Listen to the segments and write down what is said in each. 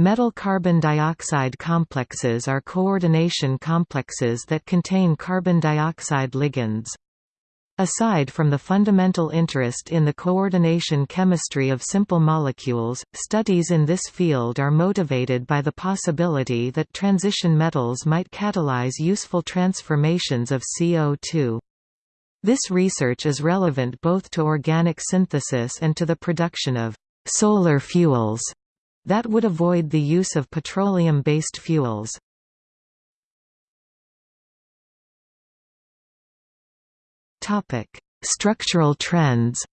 Metal carbon dioxide complexes are coordination complexes that contain carbon dioxide ligands. Aside from the fundamental interest in the coordination chemistry of simple molecules, studies in this field are motivated by the possibility that transition metals might catalyze useful transformations of CO2. This research is relevant both to organic synthesis and to the production of solar fuels that would avoid the use of petroleum-based fuels. Structural trends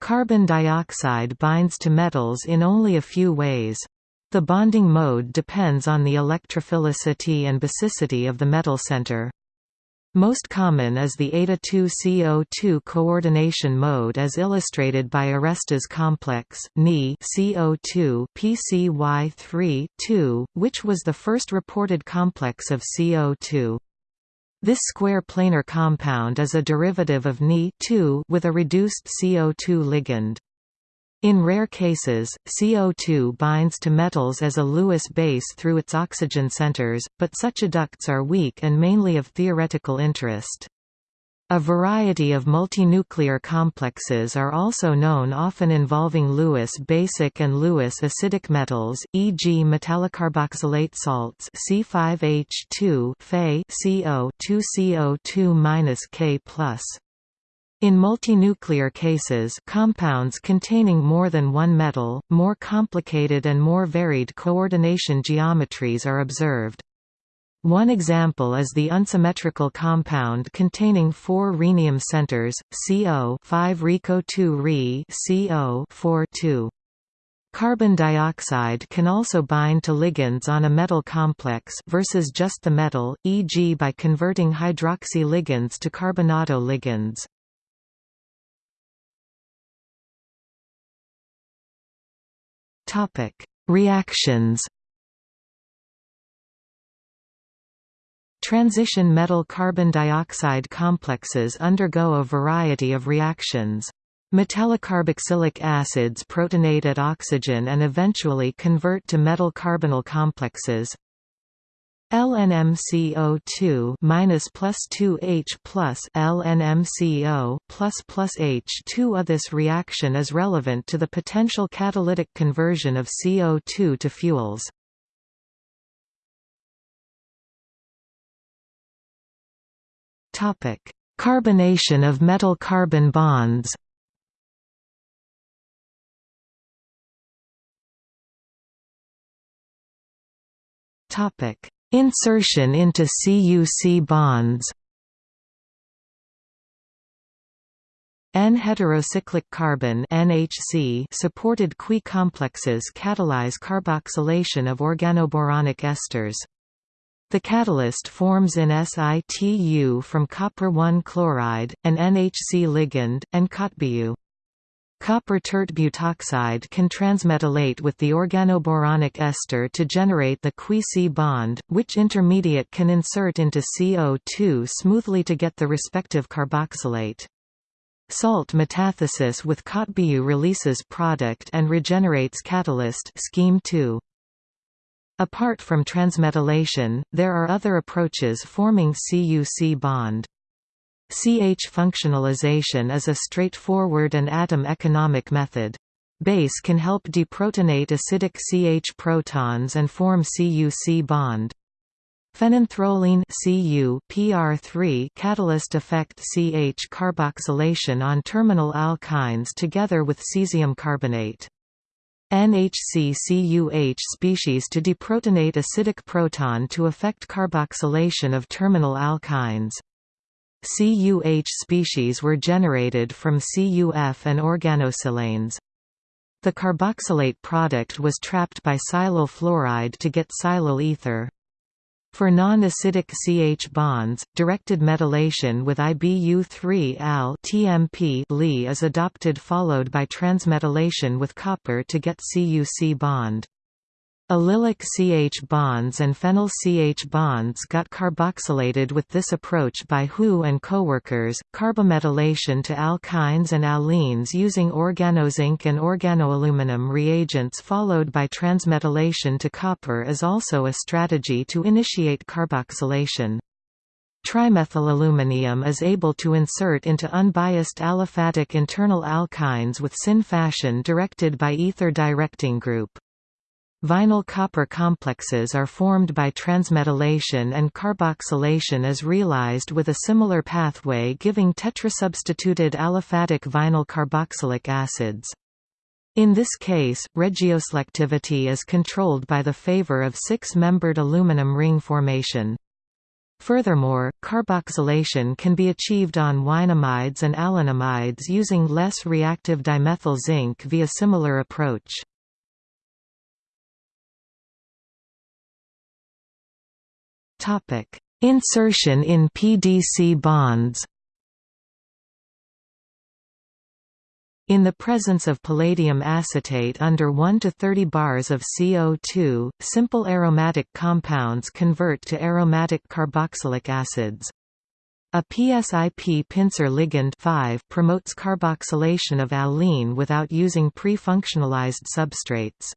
Carbon dioxide binds to metals in only a few ways. The bonding mode depends on the electrophilicity and basicity of the metal center. Most common is the eta-2-CO2 coordination mode as illustrated by Aresta's complex Ni CO2 PCY3 which was the first reported complex of CO2. This square planar compound is a derivative of Ni with a reduced CO2 ligand. In rare cases, CO2 binds to metals as a Lewis base through its oxygen centers, but such adducts are weak and mainly of theoretical interest. A variety of multinuclear complexes are also known often involving Lewis basic and Lewis acidic metals, e.g. metallocarboxylate salts C5H2 Fe CO 2CO2-K+. In multinuclear cases compounds containing more than one metal, more complicated and more varied coordination geometries are observed. One example is the unsymmetrical compound containing four rhenium centers, CO 5 ReCO 2 Re CO 4 2. Carbon dioxide can also bind to ligands on a metal complex versus just the metal, e.g. by converting hydroxy ligands to carbonato ligands. Topic: Reactions. Transition metal carbon dioxide complexes undergo a variety of reactions. Metallocarboxylic acids protonate at oxygen and eventually convert to metal carbonyl complexes. LNMCO2 minus plus 2H plus LNMCO plus plus H2 this reaction is relevant to the potential catalytic conversion of CO2 to fuels. Topic: Carbonation of metal-carbon bonds. Topic: Insertion into CUC bonds N-heterocyclic carbene NHC supported Qui complexes catalyze carboxylation of organoboronic esters. The catalyst forms in situ from copper-1 chloride, an NHC ligand, and COTBU. Copper tert butoxide can transmetallate with the organoboronic ester to generate the Qui-C bond, which intermediate can insert into CO2 smoothly to get the respective carboxylate. Salt metathesis with COTBU releases product and regenerates catalyst scheme 2. Apart from transmetallation, there are other approaches forming CUC bond. CH functionalization is a straightforward and atom-economic method. Base can help deprotonate acidic CH protons and form CuC bond. Phenanthroline Cu PR3 catalyst affect CH carboxylation on terminal alkynes together with cesium carbonate. NHC-CuH species to deprotonate acidic proton to affect carboxylation of terminal alkynes. CuH species were generated from CuF and organosilanes. The carboxylate product was trapped by silyl fluoride to get silyl ether. For non-acidic CH bonds, directed metallation with IBU3-Al TMP Li is adopted followed by transmetallation with copper to get CuC bond. Allylic CH bonds and phenyl CH bonds got carboxylated with this approach by Hu and coworkers. Carbometalation to alkynes and allenes using organozinc and organoaluminum reagents followed by transmetallation to copper is also a strategy to initiate carboxylation. Trimethylaluminium is able to insert into unbiased aliphatic internal alkynes with syn fashion directed by ether directing group. Vinyl copper complexes are formed by transmetallation and carboxylation is realized with a similar pathway giving tetrasubstituted aliphatic vinyl carboxylic acids. In this case, regioselectivity is controlled by the favor of six-membered aluminum ring formation. Furthermore, carboxylation can be achieved on ynamides and allenamides using less reactive dimethyl zinc via similar approach. Topic: Insertion in PDC bonds. In the presence of palladium acetate under 1 to 30 bars of CO2, simple aromatic compounds convert to aromatic carboxylic acids. A PSIP pincer ligand 5 promotes carboxylation of allene without using pre-functionalized substrates.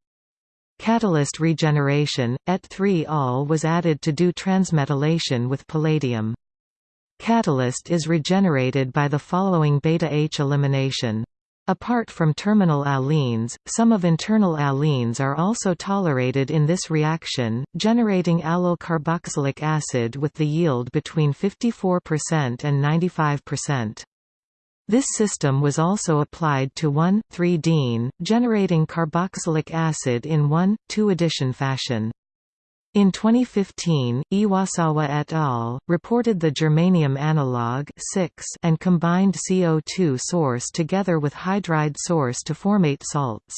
Catalyst regeneration, Et3Al was added to do transmetallation with palladium. Catalyst is regenerated by the following beta-H elimination. Apart from terminal allenes, some of internal allenes are also tolerated in this reaction, generating allyl carboxylic acid with the yield between 54% and 95%. This system was also applied to 1,3-diene, generating carboxylic acid in 1,2-addition fashion. In 2015, Iwasawa et al. reported the germanium analog and combined CO2 source together with hydride source to formate salts.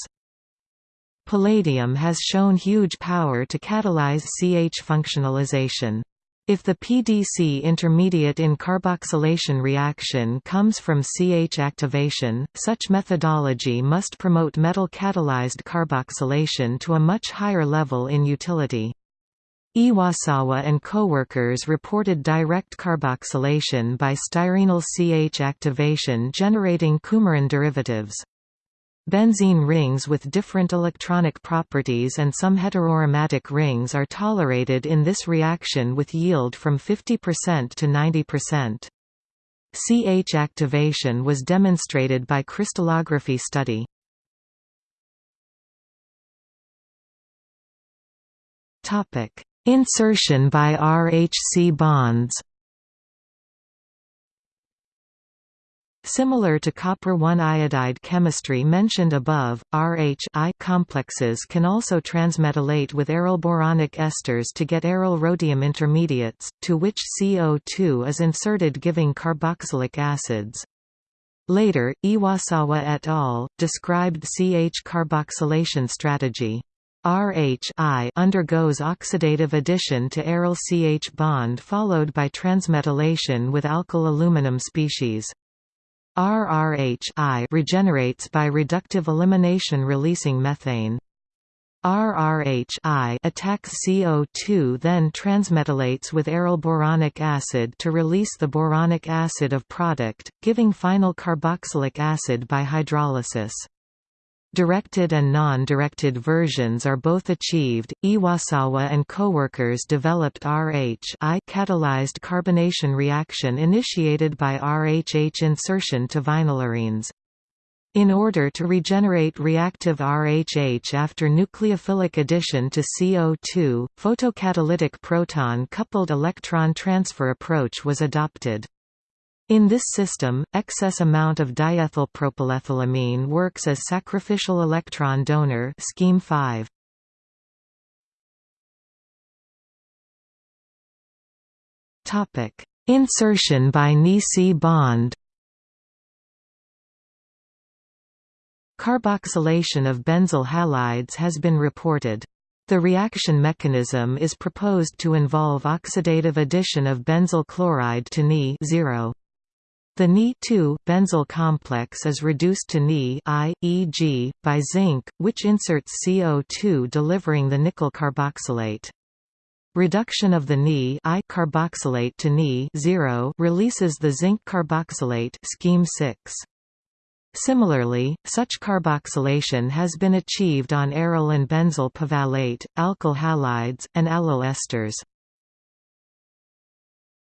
Palladium has shown huge power to catalyze CH functionalization. If the PDC intermediate in carboxylation reaction comes from CH activation, such methodology must promote metal-catalyzed carboxylation to a much higher level in utility. Iwasawa and coworkers reported direct carboxylation by styrenyl CH activation generating coumarin derivatives. Benzene rings with different electronic properties and some heteroaromatic rings are tolerated in this reaction with yield from 50% to 90%. CH activation was demonstrated by crystallography study. Insertion by RHC bonds Similar to copper-1 iodide chemistry mentioned above, Rh complexes can also transmetallate with aryl boronic esters to get aryl rhodium intermediates, to which CO2 is inserted giving carboxylic acids. Later, Iwasawa et al. described CH carboxylation strategy. RH undergoes oxidative addition to aryl CH bond followed by transmetallation with alkyl aluminum species. RRH regenerates by reductive elimination releasing methane. RRH attacks CO2 then transmetallates with aryl boronic acid to release the boronic acid of product, giving final carboxylic acid by hydrolysis. Directed and non-directed versions are both achieved. Iwasawa and coworkers developed RH catalyzed carbonation reaction initiated by RHH insertion to vinylarenes. In order to regenerate reactive RHH after nucleophilic addition to CO2, photocatalytic proton-coupled electron transfer approach was adopted. In this system, excess amount of diisopropylethylamine works as sacrificial electron donor scheme 5. Topic: Insertion by Ni-Si bond. Carboxylation of benzyl halides has been reported. The reaction mechanism is proposed to involve oxidative addition of benzyl chloride to Ni 0. The Ni2 benzyl complex is reduced to Ni I, by zinc, which inserts CO2 delivering the nickel carboxylate. Reduction of the Ni I carboxylate to Ni 0 releases the zinc carboxylate scheme 6. Similarly, such carboxylation has been achieved on aryl and benzyl pivalate, alkyl halides, and allyl esters.